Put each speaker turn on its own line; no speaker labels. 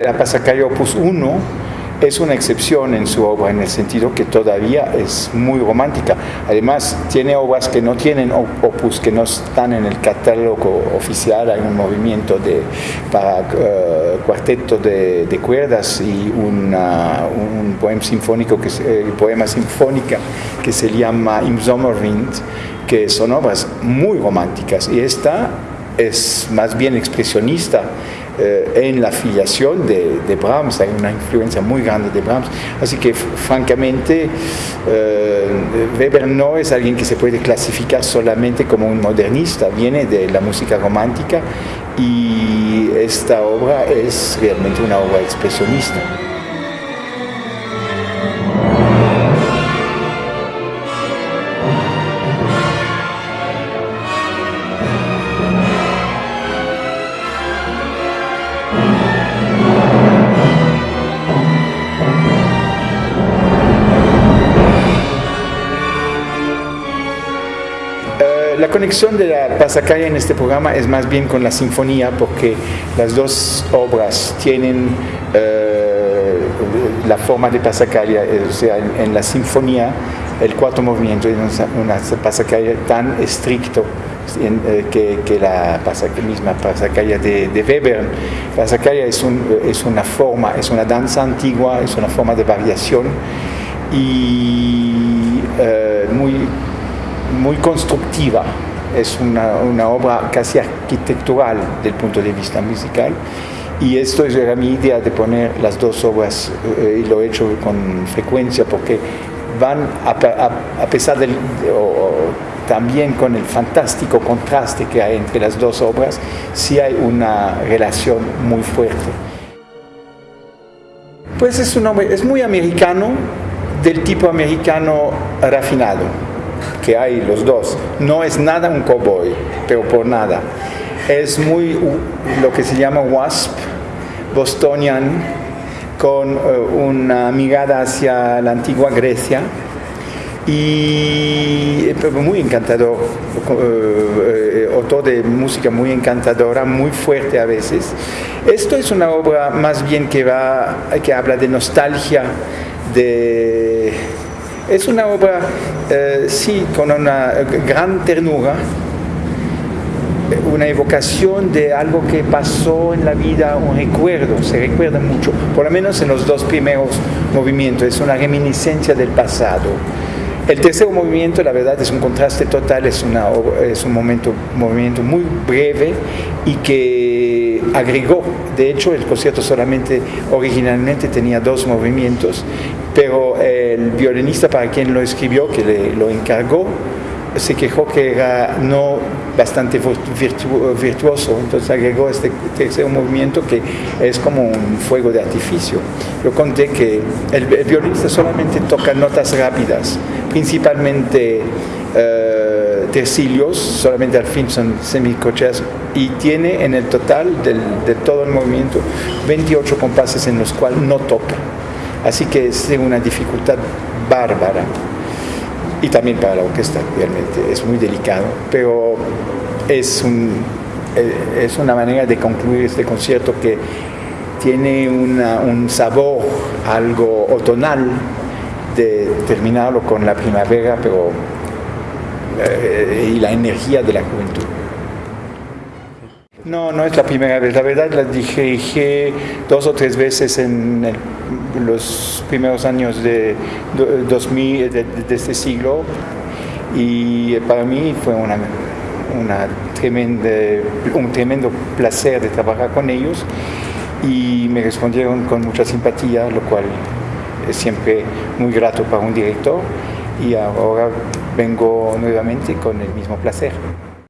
La Pasacalla Opus 1 es una excepción en su obra en el sentido que todavía es muy romántica. Además, tiene obras que no tienen opus, que no están en el catálogo oficial. Hay un movimiento de, para uh, cuarteto de, cuerdas y una, un poema sinfónico, que, eh, poema sinfónica que se llama Im Sommerwind, que son obras muy románticas. Y esta es más bien expresionista eh, en la filiación de, Brahms, hay una influencia muy grande de Brahms, así que francamente eh, Weber no es alguien que se puede clasificar solamente como un modernista, viene de la música romántica y esta obra es realmente una obra expresionista. La conexión de la pasacalla en este programa es más bien con la sinfonía porque las dos obras tienen eh, la forma de pasacalla, o sea, en, la sinfonía el cuarto movimiento es una, pasacalla tan estricto eh, que, la misma pasacalla de, de Weber. Pasacalla es, una forma, es una danza antigua, es una forma de variación y eh, muy muy constructiva, es una, una, obra casi arquitectural del punto de vista musical. Y esto es era mi idea de poner las dos obras eh, y lo he hecho con frecuencia porque van a, a, pesar del también con el fantástico contraste que hay entre las dos obras sí hay una relación muy fuerte. Pues es un hombre es muy americano del tipo americano refinado que hay los dos. No es nada un cowboy, pero por nada. Es muy lo que se llama wasp, bostonian, con uh, una mirada hacia la antigua Grecia y muy encantador, autor de música muy encantadora, muy fuerte a veces. Esto es una obra más bien que, va, que habla de nostalgia, de es una obra, eh, sí, con una gran ternura, una evocación de algo que pasó en la vida, un recuerdo, se recuerda mucho, por lo menos en los dos primeros movimientos, es una reminiscencia del pasado. El tercer movimiento, la verdad, es un contraste total, es, una, es un momento, movimiento muy breve y que agregó, de hecho el concierto solamente originalmente tenía dos movimientos, pero el violinista para quien lo escribió, que le, lo encargó, se quejó que era no bastante virtuoso, entonces agregó este tercer movimiento que es como un fuego de artificio. Yo conté que el, violinista solamente toca notas rápidas, principalmente eh, tercilios, solamente al fin son semicocheas, y tiene en el total de todo el movimiento 28 compases en los cuales no toca. Así que es una dificultad bárbara y también para la orquesta realmente es muy delicado, pero es, un, eh, es una manera de concluir este concierto que tiene un sabor algo otonal de terminarlo con la primavera pero eh, y la energía de la juventud. No, no es la primera vez. La verdad la dije dos o tres veces en los primeros años de, 2000, de, este siglo y para mí fue una, una tremenda, un tremendo placer de trabajar con ellos y me respondieron con mucha simpatía, lo cual es siempre muy grato para un director y ahora vengo nuevamente con el mismo placer.